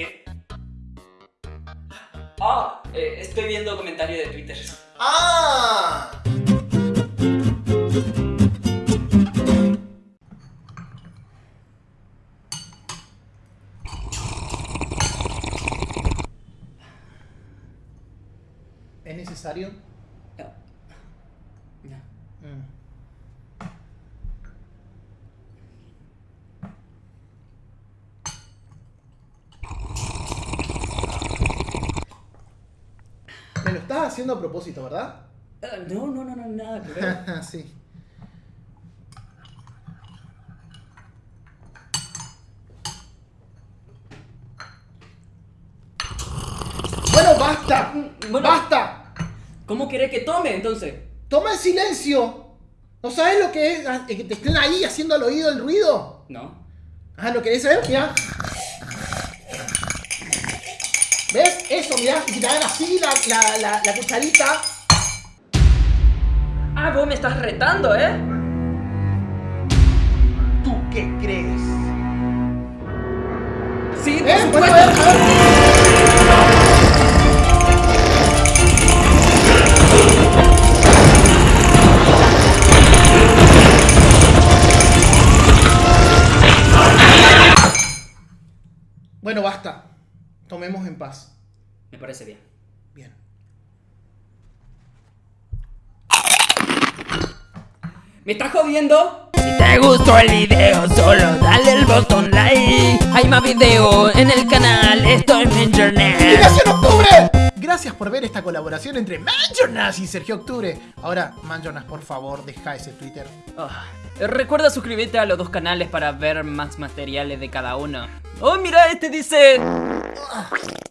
¿Qué? Ah, eh, estoy viendo comentarios de Twitter. ¡Ah! ¿Es necesario? No. No. Mm. Estás haciendo a propósito, ¿verdad? Ah, no, no, no, no, nada que ver. sí. Bueno, basta. Bueno. Basta. ¿Cómo querés que tome entonces? Toma el silencio. ¿No sabes lo que es ah, que te estén ahí haciendo al oído el ruido? No. Ah, ¿lo querés saber? Mira. ¿Ves? Eso, mira. Y te hagan así la, la, la, la cucharita. Ah, vos me estás retando, ¿eh? ¿Tú qué crees? Sí, por ¿Eh? supuesto. Bueno, a ver, a ver. Bueno, basta. Tomemos en paz. Me parece bien. Bien. ¿Me estás jodiendo? Si te gustó el video, solo dale el botón like. Hay más video en el canal, esto es Internet. ¡Inspiración Octubre! Gracias por ver esta colaboración entre Manjonas y Sergio Octubre. Ahora, Manjonas, por favor, deja ese Twitter. Ah, recuerda suscribirte a los dos canales para ver más materiales de cada uno. Oh, mira, este dice... Ugh.